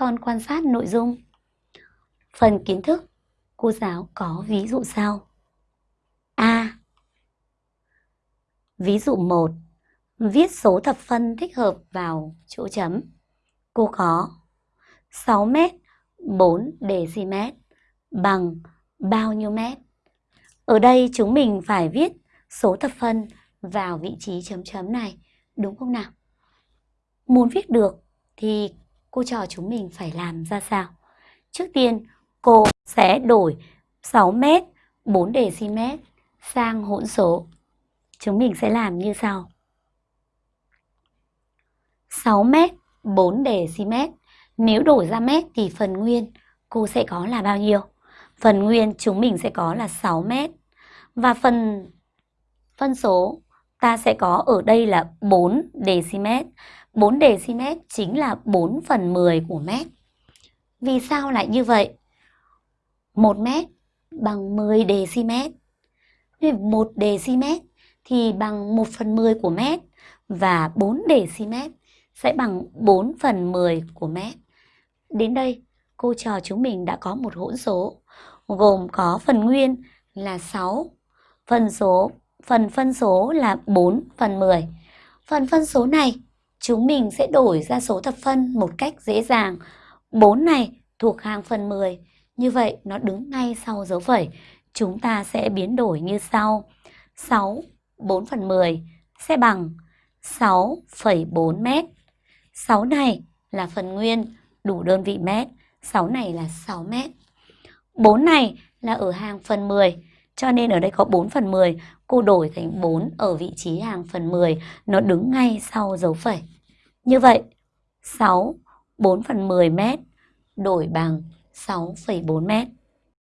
con quan sát nội dung. Phần kiến thức, cô giáo có ví dụ sau. A. Ví dụ 1. Viết số thập phân thích hợp vào chỗ chấm. Cô có 6 mét 4 dm bằng bao nhiêu mét? Ở đây chúng mình phải viết số thập phân vào vị trí chấm chấm này, đúng không nào? Muốn viết được thì cô trò chúng mình phải làm ra sao? Trước tiên, cô sẽ đổi 6 mét 4 dm sang hỗn số. Chúng mình sẽ làm như sau. 6 mét 4 dm. Nếu đổi ra mét thì phần nguyên cô sẽ có là bao nhiêu? Phần nguyên chúng mình sẽ có là 6 mét. Và phần phân số ta sẽ có ở đây là 4 dm. 4 dm chính là 4 phần 10 của mét. Vì sao lại như vậy? 1 mét bằng 10 dm. 1 dm thì bằng 1 phần 10 của mét và 4 dm sẽ bằng 4 phần 10 của mét. Đến đây, cô trò chúng mình đã có một hỗn số gồm có phần nguyên là 6, phần số phần phân số là 4 phần 10. Phần phân số này chúng mình sẽ đổi ra số thập phân một cách dễ dàng. 4 này thuộc hàng phần 10, như vậy nó đứng ngay sau dấu phẩy. Chúng ta sẽ biến đổi như sau. 6 4 phần 10 sẽ bằng 6,4 mét. 6 này là phần nguyên đủ đơn vị mét, 6 này là 6 mét. 4 này là ở hàng phần 10, cho nên ở đây có 4 phần 10, cô đổi thành 4 ở vị trí hàng phần 10, nó đứng ngay sau dấu phẩy. Như vậy, 6, 4 phần 10 mét đổi bằng 6,4 mét.